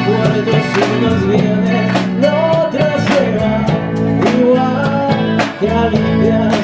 recuerdos unos vienen, otros llegan, igual que aliviar.